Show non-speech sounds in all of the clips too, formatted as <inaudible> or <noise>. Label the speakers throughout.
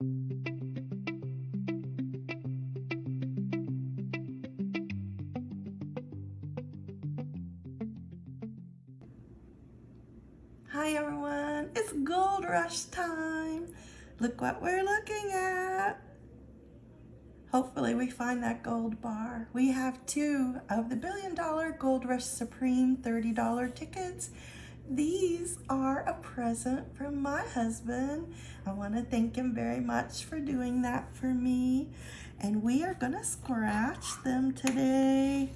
Speaker 1: Hi everyone, it's gold rush time. Look what we're looking at. Hopefully we find that gold bar. We have two of the billion dollar Gold Rush Supreme $30 tickets. These are a present from my husband. I want to thank him very much for doing that for me. And we are going to scratch them today.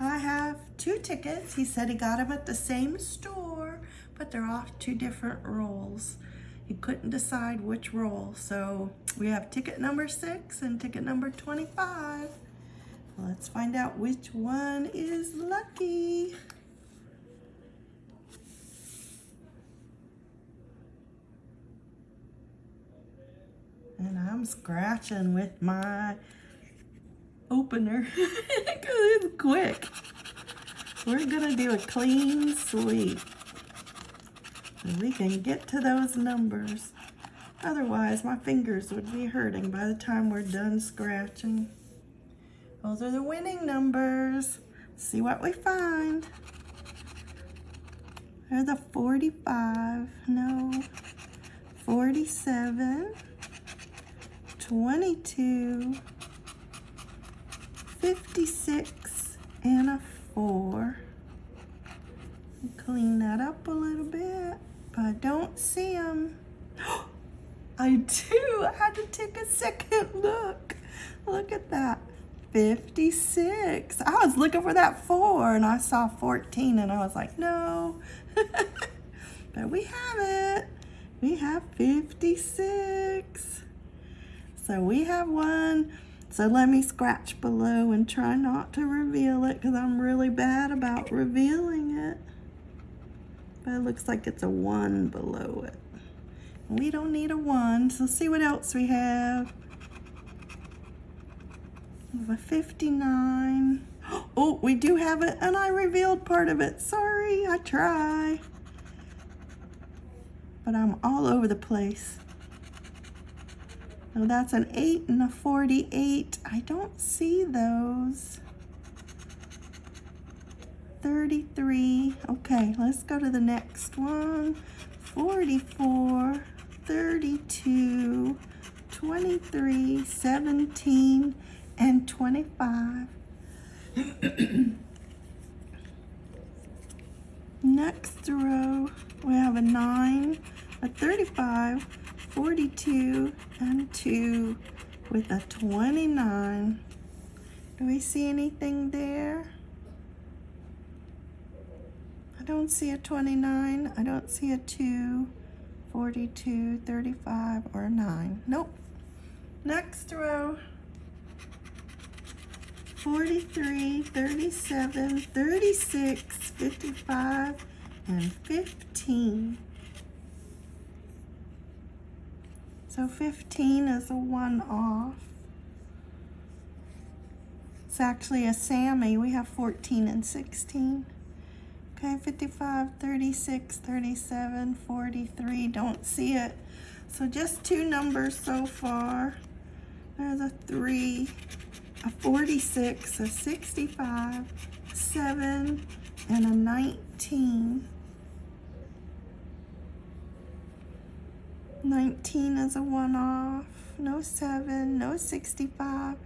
Speaker 1: I have two tickets. He said he got them at the same store, but they're off two different rolls. He couldn't decide which roll. So we have ticket number six and ticket number 25. Let's find out which one is lucky. And I'm scratching with my opener <laughs> because it's quick. We're gonna do a clean sweep. We can get to those numbers. Otherwise, my fingers would be hurting by the time we're done scratching. Those are the winning numbers. See what we find. There's a 45, no, 47, 22, 56, and a 4. Clean that up a little bit, but I don't see them. <gasps> I do. I had to take a second look. Look at that. 56. I was looking for that 4 and I saw 14 and I was like, no. <laughs> but we have it. We have 56. So we have one. So let me scratch below and try not to reveal it because I'm really bad about revealing it. But it looks like it's a 1 below it. We don't need a 1, so see what else we have. We have a 59. <gasps> Oh, we do have it, and I revealed part of it. Sorry, I try. But I'm all over the place. Oh, that's an 8 and a 48. I don't see those. 33. Okay, let's go to the next one. 44, 32, 23, 17, and 25. Next row, we have a 9, a 35, 42, and 2 with a 29. Do we see anything there? I don't see a 29. I don't see a 2, 42, 35, or 9. Nope. Next row. 43, 37, 36, 55, and 15. So 15 is a one off. It's actually a Sammy. We have 14 and 16. Okay, 55, 36, 37, 43. Don't see it. So just two numbers so far. There's a 3, a 46, a 65, 7, and a 19. 19 is a one-off, no 7, no 65,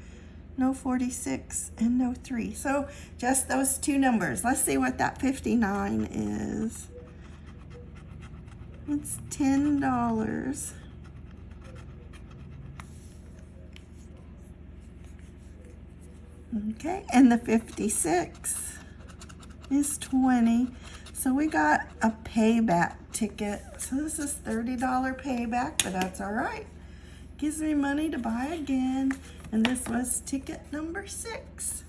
Speaker 1: no 46, and no 3. So just those two numbers. Let's see what that 59 is. It's $10. Okay, and the 56 is 20. So we got a payback ticket. So this is $30 payback, but that's all right. Gives me money to buy again. And this was ticket number six.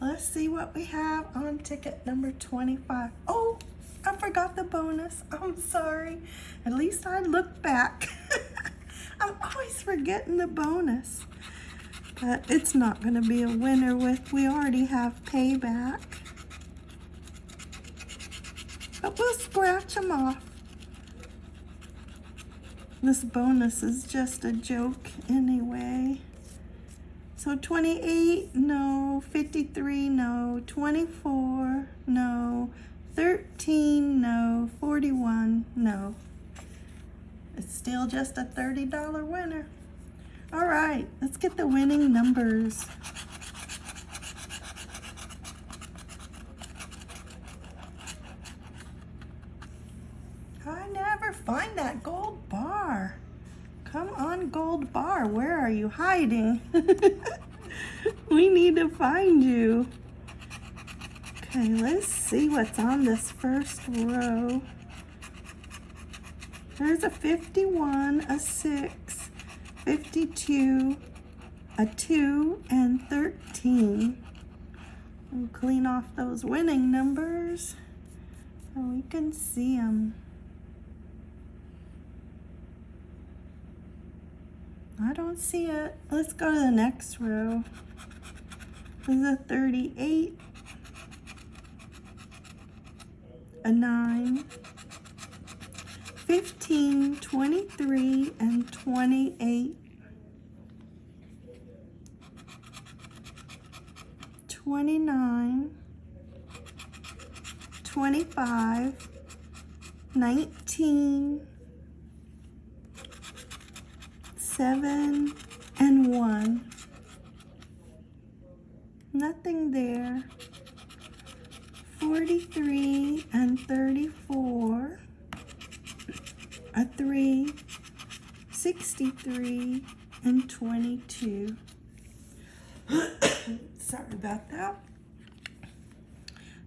Speaker 1: Let's see what we have on ticket number 25. Oh, I forgot the bonus. I'm sorry. At least I looked back. <laughs> I'm always forgetting the bonus but it's not going to be a winner with, we already have payback. But we'll scratch them off. This bonus is just a joke anyway. So 28, no. 53, no. 24, no. 13, no. 41, no. It's still just a $30 winner. All right, let's get the winning numbers. I never find that gold bar. Come on, gold bar. Where are you hiding? <laughs> we need to find you. Okay, let's see what's on this first row. There's a 51, a 6, 52, a 2, and 13. We'll clean off those winning numbers so we can see them. I don't see it. Let's go to the next row. This is a 38, a 9, 15, 23, and 28. 29, 25, 19, 7, and 1. Nothing there. 43 and 34 a 3, 63, and 22. <coughs> Sorry about that.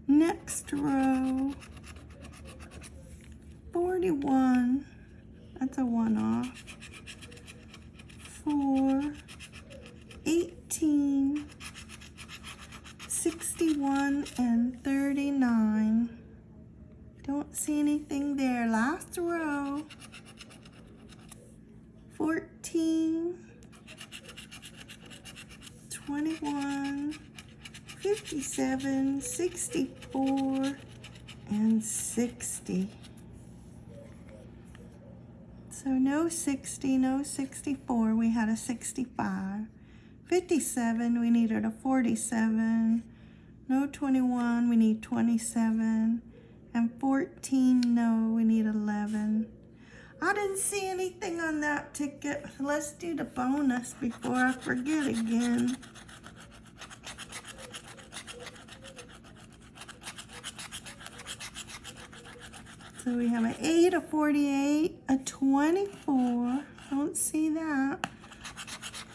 Speaker 1: Next row, 41, that's a one off. 4, 18, 61, and 39. Don't see anything there. Last row. 14, 21, 57, 64, and 60. So no 60, no 64, we had a 65. 57, we needed a 47. No 21, we need 27. And 14, no, we need 11. I didn't see anything on that ticket. Let's do the bonus before I forget again. So we have an 8, a 48, a 24. Don't see that.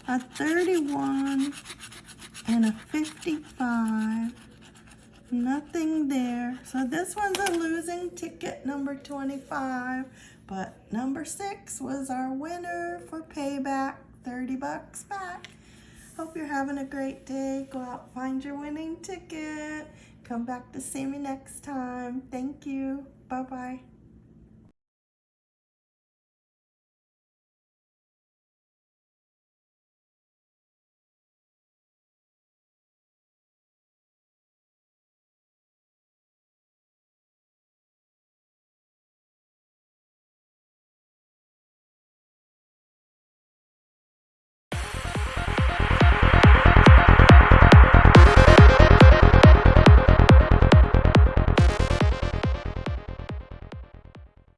Speaker 1: A 31 and a 55. Nothing there. So this one's a losing ticket, number 25. But number six was our winner for payback, 30 bucks back. Hope you're having a great day. Go out, find your winning ticket. Come back to see me next time. Thank you. Bye-bye.